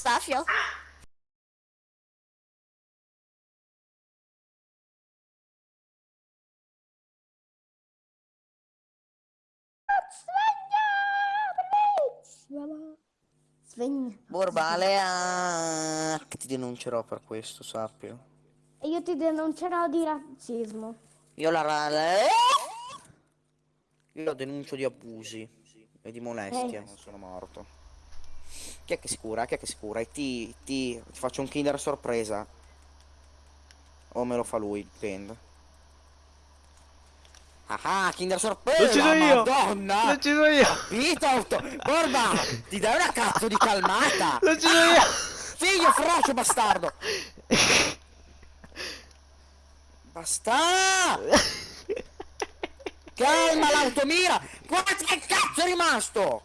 Safio? Sveglia! Sveglia! Borbale, ah, che ti denuncerò per questo, sappio. E io ti denuncerò di razzismo. Io la... la- Io lo denuncio di abusi e di molestie, Eh. non sono morto. Chi è che si cura? Chi è che si cura? E ti, ti, ti faccio un kinder sorpresa. O me lo fa lui, dipende. Ah, ah, kinder sorpresa! L'ho ucciso io! Madonna! L'ho ucciso io! Capito? Borba! Ti dai una cazzo di calmata! L'ho ucciso io! Figlio frocio bastardo! Basta! Calma l'automira! Guarda che cazzo è rimasto!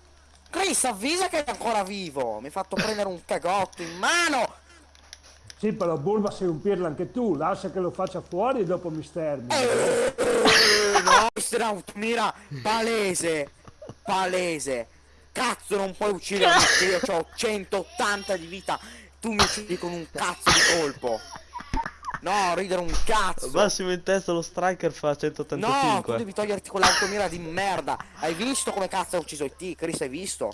Chris avvisa che è ancora vivo! Mi hai fatto prendere un cagotto in mano! Sì, però Bulba sei un pirla anche tu, lascia che lo faccia fuori e dopo mi stermini. No, questa è un'automira palese! Palese! Cazzo non puoi uccidermi perché io ho 180 di vita! Tu mi uccidi con un cazzo di colpo! No, ridere un cazzo! Massimo in testa lo striker fa No, tu 185. devi toglierti quell'automira di merda. Hai visto come cazzo ha ucciso IT? Chris, hai visto?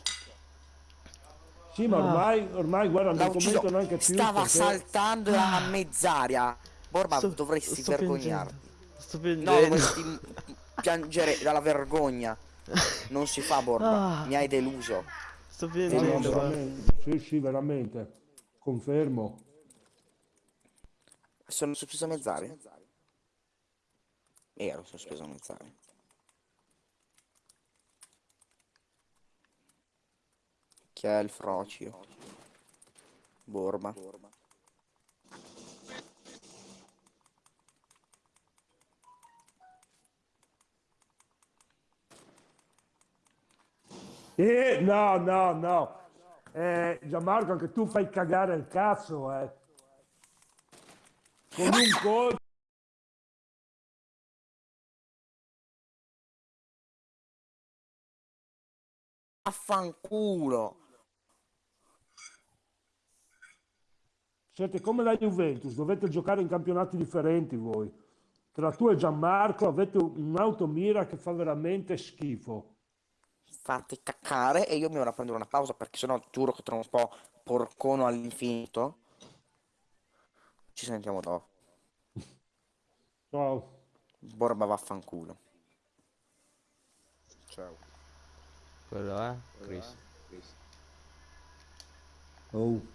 Sì, ma ormai, ormai guarda, non commento neanche più. Stava perché- saltando a mezz'aria. Borba, Sto- dovresti sto vergognarti. piangendo. Sto No, piangendo. dovresti piangere dalla vergogna. Non si fa, Borba. Ah. Mi hai deluso. Sto No, no, piangendo. guarda. veramente. Sì, sì, veramente. Confermo. Sono sospeso a mezz'aria. Ero sospeso a mezz'aria. Chi è il frocio? Borba. Eh, no, no, no. Eh, Gianmarco, anche tu fai cagare il cazzo, eh. Con un colpo. Affanculo. Siete come la Juventus, dovete giocare in campionati differenti voi. Tra tu e Gianmarco avete un'automira che fa veramente schifo. Fate caccare e io mi vado a prendere una pausa perché sennò giuro che tra un po' porcono all'infinito. Ci sentiamo dopo. Ciao. Borba vaffanculo. Ciao. Quello è? Chris. Oh.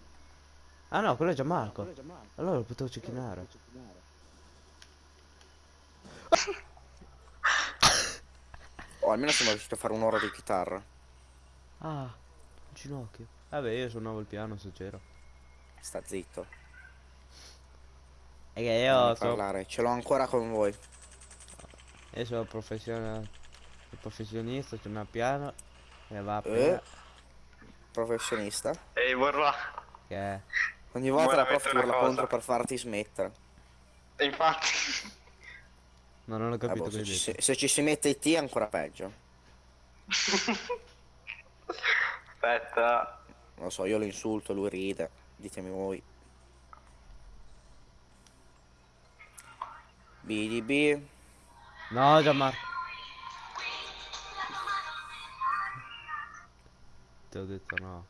Ah no, quello è Gianmarco. Allora lo potevo cecchinare. O almeno siamo riusciti a fare un'ora di chitarra. Ah, un ginocchio. Vabbè, io suonavo il piano se c'ero. Sta zitto. E che io sono, parlare. Ce l'ho ancora con voi. io sono professionista, professionista, suono il piano e va Eh? appena Professionista. Ehi, Borba. che è. Ogni volta Vuoi la prof urla contro per farti smettere. E infatti. No, non ho Eh, capito boh, che se, ci, detto. se- ci si mette IT è ancora peggio. Aspetta. Non lo so, io lo insulto, lui ride. Ditemi voi. BDB. No, Gianmarco. Ti ho detto no.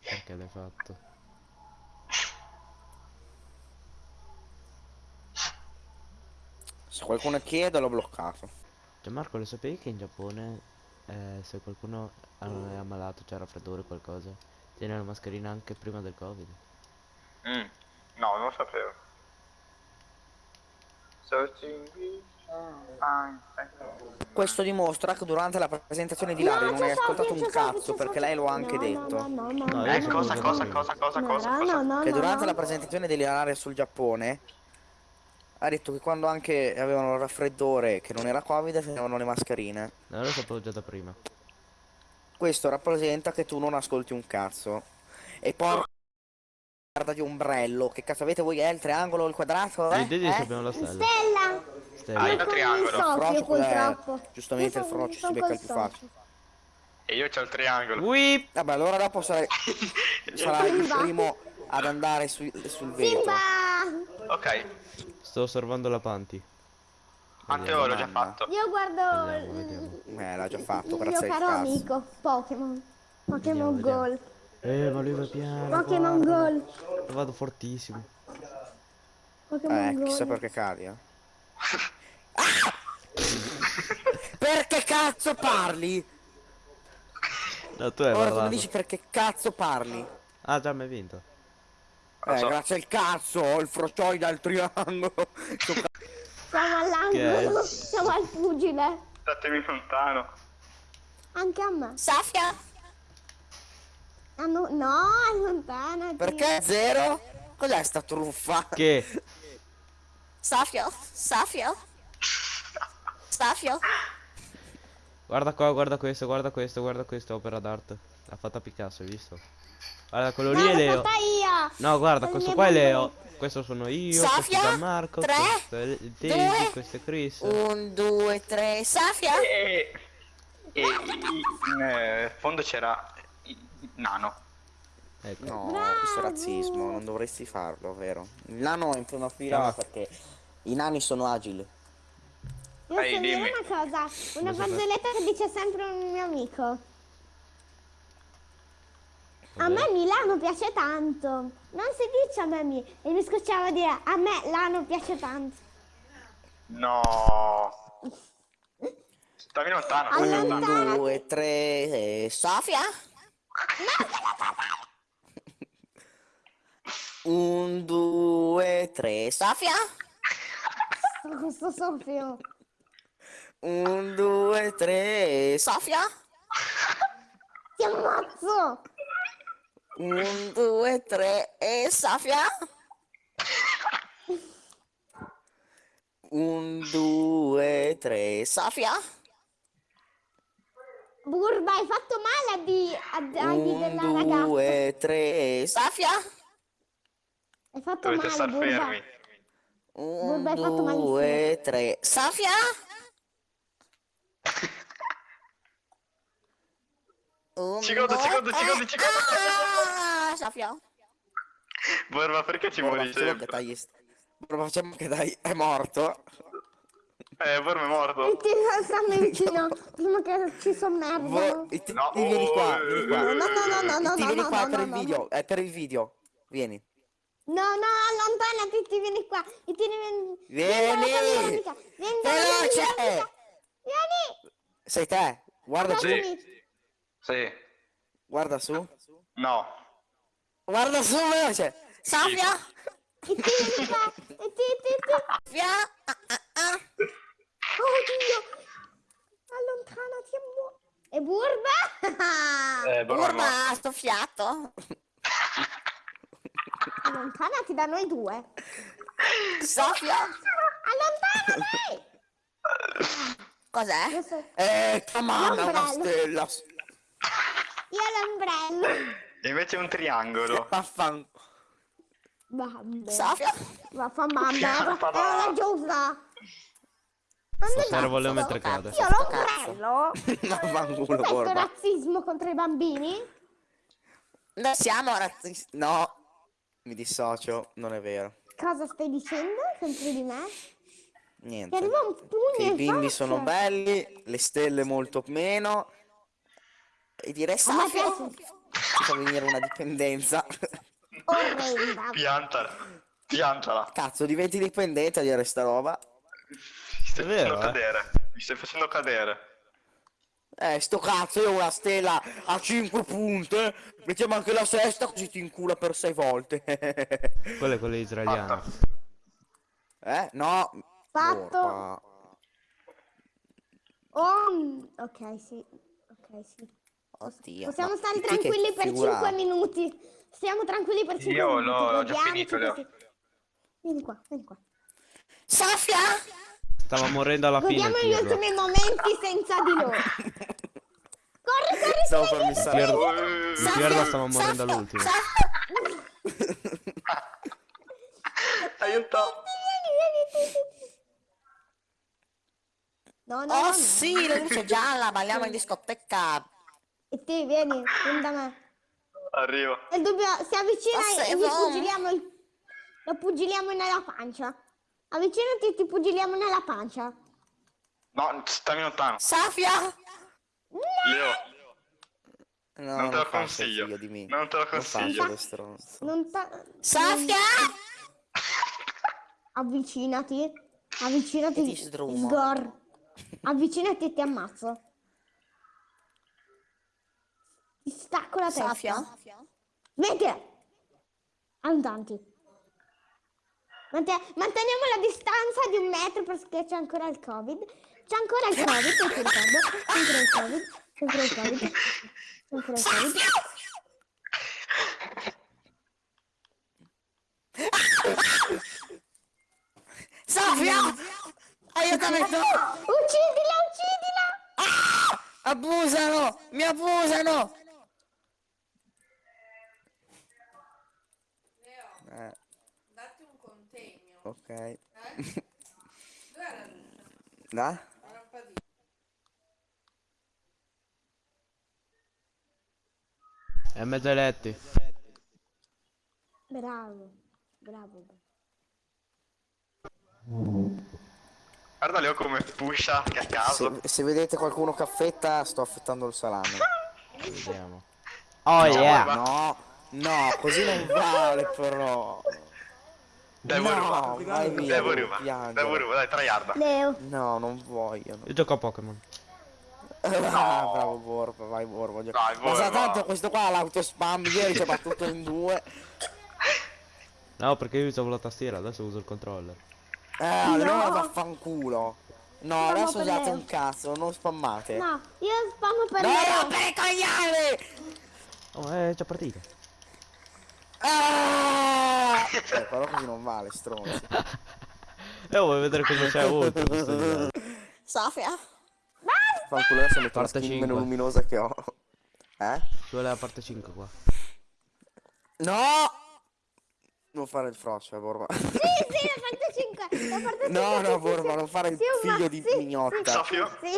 Perché l'hai fatto? Se qualcuno chiede l'ho bloccato. Gianmarco, lo sapevi che in Giappone eh, se qualcuno è ammalato, c'è raffreddore o qualcosa, tiene la mascherina anche prima del covid? Mm. No, non lo sapevo. Questo dimostra che durante la presentazione di Lario non hai ascoltato un cazzo perché lei lo ha anche No, detto. No, no, no, No, no. io Eh, cosa, cosa, cosa, cosa, No, cosa, no, cosa? no, Che no, durante no. la presentazione di Lario sul Giappone ha detto che quando anche avevano il raffreddore che non era covid avevano le mascherine. No, lo sapevo già da prima. Questo rappresenta che tu non ascolti un cazzo. E poi guarda di ombrello, che cazzo avete voi? È il triangolo o il quadrato? Sì, Eh? di Eh? abbiamo la stella. Stella! Stella. Ah, Io il triangolo. il soffio, purtroppo. eh, giustamente Io il frocio si becca il più facile. E io c'ho il triangolo. Whip! Vabbè, allora dopo sarai, sarai il primo ad andare su- sul vetro. Simba! Ok, Sto osservando la Panti. Matteo l'ho già fatto. Io guardo Vediamo, il, Eh, l'ha già fatto, il grazie mio al caro amico Pokémon. Pokémon Vediamo, Gold. Eh, ma lui va piano. Pokémon. Gold. Vado fortissimo. Pokémon Eh, Gold. chissà perché cadi, eh. Ah! perché cazzo parli? No, tu hai Ora tu mi parlato. dici perché cazzo parli? Ah, già mi hai vinto. Eh, so. grazie al cazzo, ho il frocioide al triangolo. Siamo all'angolo. Siamo al pugile. Statemi lontano. Anche a me. Safia? Ah, no, no, allontanati. Perché zero? Cos'è sta truffa? Che? Safio? Safio? Safio? Guarda qua, guarda questo, guarda questo, guarda questo, opera d'arte. L'ha fatta Picasso, hai visto? Guarda, quello lì No, è l'ho Leo. No, guarda, questo qua è Leo. Questo sono io, Sofia, questo è Gianmarco, tre, questo è due, Daisy, questo è Chris. Un, due, tre, Safia? E, e in eh, fondo c'era nano. Ecco. No, Bravo. questo è razzismo, non dovresti farlo, vero? Il nano è in prima fila No. perché i nani sono agili. Io Ehi, so dire dimmi. una cosa. Una barzelletta che dice sempre un mio amico. A me Milano piace tanto. Non si dice a me mi. E mi scocciava dire a me Lano piace tanto. No. Stammi lontano, stammi Allora- lontano. Un, due, tre, eh, Sofia? Un, due, tre, Sofia? Con questo soffio. Un, due, tre, Sofia? Ti ammazzo! Un, due, tre, e Sofia? Un, due, tre, Sofia? Burba, hai fatto male a, di, a dargli Un, della ragazza. due, tre, Sofia? Hai fatto Dovete male, star Burba. fermi. Un, Vabbè, hai fatto malissimo. due, tre, Sofia? Un, Secondo, due, secondo, tre. secondo, secondo. Ah, Sofia. Borba, perché ci muori sempre? dai, st- Borba, facciamo che dai, è morto. Eh, Borba è morto. E ti stanno vicino prima che ci sommergano. E No. vieni qua, vieni qua. No, no, no, no, no, vieni no, qua no, per no, il no, video, è per il video. Vieni. No, no, allontanati, ti vieni qua. E ti vieni... Vieni! Veloce! Vieni! Sei te? Guarda su. Sì. guarda su. No. Guarda su, veloce. Sofia? E ti. E ti, ti, ti. Sofia? Ah, ah, ah. Oh, Dio. Allontanati e muo- E burba? Eh. Urma, sto fiato. allontanati da noi due. Sofia? Allontanati! Cos'è? So- Eh, tua mamma è una stella. Io l'ombrello. E invece è un triangolo. Vaffan. Sofia? Vaffa mamma, è Stasera vero. Volevo sto mentre cazzo. cade. Io l'ombrello? Vaffanculo, Questo Borba. razzismo contro i bambini? Noi siamo razzisti. No, mi dissocio, non è vero. Cosa stai dicendo contro di me? Niente. arriva un pugno Che i bimbi faccia. sono belli, le stelle molto meno. E direi Safia piace. fa venire una dipendenza. Orrenda. Piantala. Piantala. Cazzo, diventi dipendente a dire sta roba. Mi stai È vero, facendo eh. cadere. Mi stai facendo cadere. Eh, sto cazzo, io ho una stella a 5 punte. Mettiamo anche la sesta così ti incula per 6 volte. Quello è quello israeliano. Fatta. eh? No. Fatto. Borba. Oh, ok, sì. Ok, sì. Oddio. Possiamo ma stare tranquilli per figura- 5 minuti. Stiamo tranquilli per 5 Io minuti. l'ho- l'ho già godiamoci finito, Vieni qua, vieni qua. Safia? Stava morendo alla fine. Godiamo gli ultimi momenti senza di loro. Corri, corri, Stavo stai per missare. Il Pirlo stava morendo all'ultimo. Aiuto. No, no, Oh no. sì, la luce gialla, balliamo in discoteca. E te, vieni, vieni da me. Arrivo. E dobbiamo, si avvicina Ma e sei gli pugiliamo il... Lo pugiliamo nella pancia. Avvicinati e ti pugiliamo nella pancia. No, stammi lontano. Safia! Leo, No, non te lo consiglio. di me. Non te lo Non consiglio. lo stronzo. Non ta- Safia! Avvicinati. Avvicinati. E ti sdrumo. Sgor. Avvicinati e ti ammazzo. Ti stacco la testa. Safia? Smettila! Andanti. Mante- manteniamo la distanza di un metro perché c'è ancora il covid. C'è ancora il covid, se ti ricordo. C'è ancora il covid. C'è ancora il covid. C'è ancora il covid. Safia! Aiutamento! Uccidila, uccidila! Abusano! Mi abusano! Eh. Ok. Lucia? Da? È mezzo ai letti. Bravo, bravo. Guarda Leo come pusha, che a caso. Se, se vedete qualcuno che affetta, sto affettando il salame. Vediamo. Oh yeah! No, no, così non vale però. Devo no, rubare. vai via, Devo devo rubare. Devo rubare, dai, tryharda. Leo, No, non vogliono. Io gioco a Pokémon. Ah, bravo Borba, vai Borba. gioca- Dai, Ma sa Borba. tanto questo qua l'autospam, ieri ci ha battuto in due. No, perché io usavo la tastiera, adesso uso il controller. Eh, allora vaffanculo. No, Spammo adesso usate Leo. un cazzo, non spammate. no, io spammo per No, rompere i coglioni! Oh, è già partita. Ah! Eh, però così non vale, stronzo. Eh, vuoi vedere cosa c'è oltre? gioco? Safia? Fanculo adesso metto la Parte skin cinque. meno luminosa che ho. Eh? Ci vuole la parte 5 qua. No! Non fare il frocio, eh, Borba. Sì, sì, la parte 5. La parte No, 5, no, sì, Borba, sì, non fare il sì, figlio di sì, mignotta. Sofio? Sì,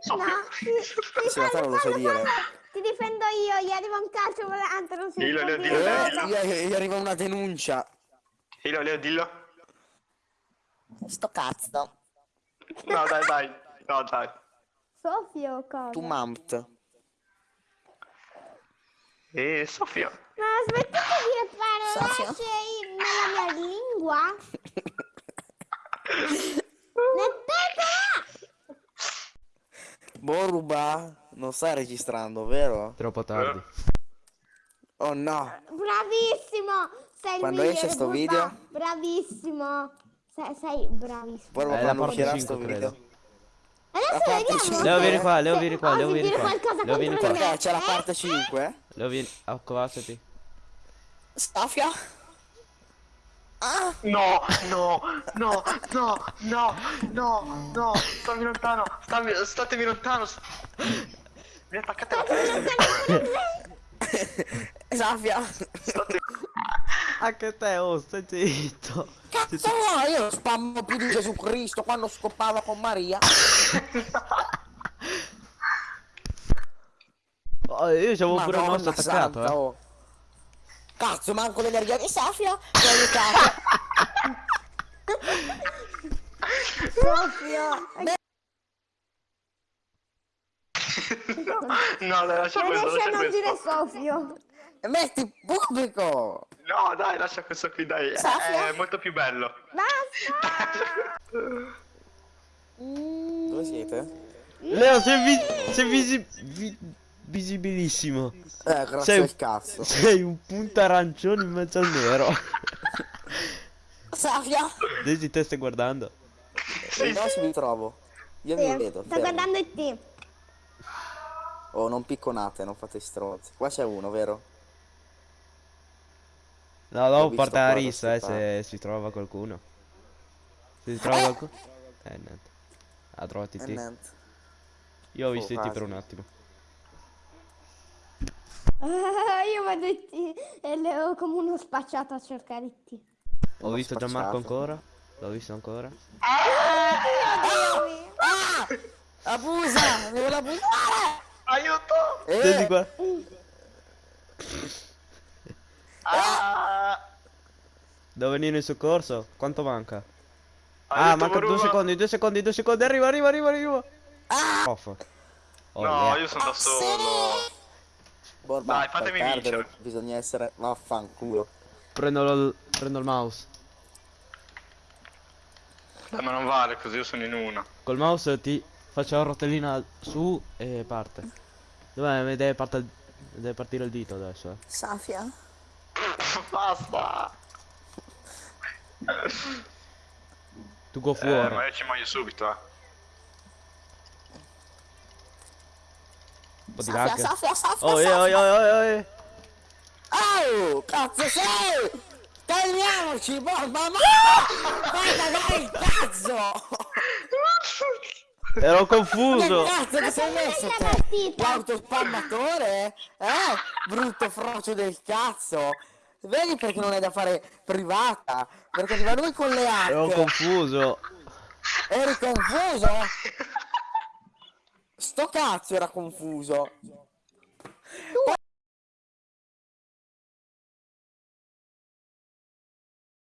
sì, no, sì, sì, Sì, fallo, non lo sai fallo, dire. fallo. Ti difendo io, gli arriva un calcio volante, non si Dillo, Leo, dillo, Leo, Eh, dillo. gli, gli arriva una denuncia. Leo, Leo, dillo. Sto cazzo. No, dai, dai. No, dai. Sofio, cosa? Tu mamt. E Sofia. Ma smettete di fare Sofio? lasce in- nella mia lingua. Mettetela! Boruba, non stai registrando, vero? Troppo tardi. Oh no. Bravissimo! Sei il Quando esce sto Burba. video? Bravissimo! Sei, sei bravissimo. È la quando parte uscirà 5 sto video? credo. Adesso vediamo. Leo, vieni qua, Leo, vieni qua, Leo, vieni qua. Leo, vieni qua. Perché c'è la Eh? parte 5? Leo, vieni. Accovacciati. Safia? Ah! No, no, no, no, no, no, no. Stammi lontano. Stammi, statemi lontano. Mi attaccate la testa. Safia! State... Anche te, oh, stai zitto. Cazzo no, io spammo più di Gesù Cristo quando scopava con Maria. Oh, io c'avevo pure il nostro attaccato, santa, eh. oh. Cazzo, manco l'energia di Safia! Mi ha aiutato! Sofio! No, dai, lascia Non questo, lascia non dire questo. Sofio. Metti pubblico! No, dai, lascia questo qui, dai. È, Safia? è molto più bello. Basta! Dove siete? Leo, sei, vi- sei visi- vi- visibilissimo. Eh, grazie Sei- al cazzo. Sei un punto arancione in mezzo al nero. Safia! Daisy, te stai guardando? Vediamo se mi trovo. Io Sì, mi vedo. sto fermo. guardando il team. Oh, non picconate, non fate stronzi. Qua c'è uno, vero? No, Ho dopo parte la rissa, eh, se si trova qualcuno. Se si trova qualcuno... Eh, niente. Ha trovato E te. Io ho visto Oh, i te per un attimo. Ah, io vado e Leo come uno spacciato a cercare team. Ho Uno visto Gianmarco spacciato. ancora. L'ho visto ancora. Abusa! Devo abusare! Aiuto! Eh, Senti qua. Ah! Devo venire in soccorso? Quanto manca? Ah, Aiuto, manca due secondi, due secondi, due secondi. Arriva, arriva, arriva, arriva. Off. Oh, No, yeah. io sono da solo. Borba, Dai, fatemi perdere vincere. bisogna essere vaffanculo. Prendo, il- prendo il mouse. Dai, ma non vale così, io sono in una. Col mouse ti faccio la rotellina su e parte. Dov'è? Deve, parte- deve partire il dito adesso. eh. Safia? Basta! Tu go Eh, fuori. ma io ci muoio subito, eh. Un po' di Safia, lag. Safia, Safia, Oh, eh, oh, Safia. oh, oh, oh, Oh, cazzo sei? Calmiamoci, Borba, ma... Vai cagare il cazzo! Ero confuso. cazzo che sei messo te? partita. L'autospammatore? Eh? Brutto frocio del cazzo! Vedi perché non è da fare privata? Perché arriva lui con le Ero hack. confuso. Eri confuso? Sto cazzo era confuso.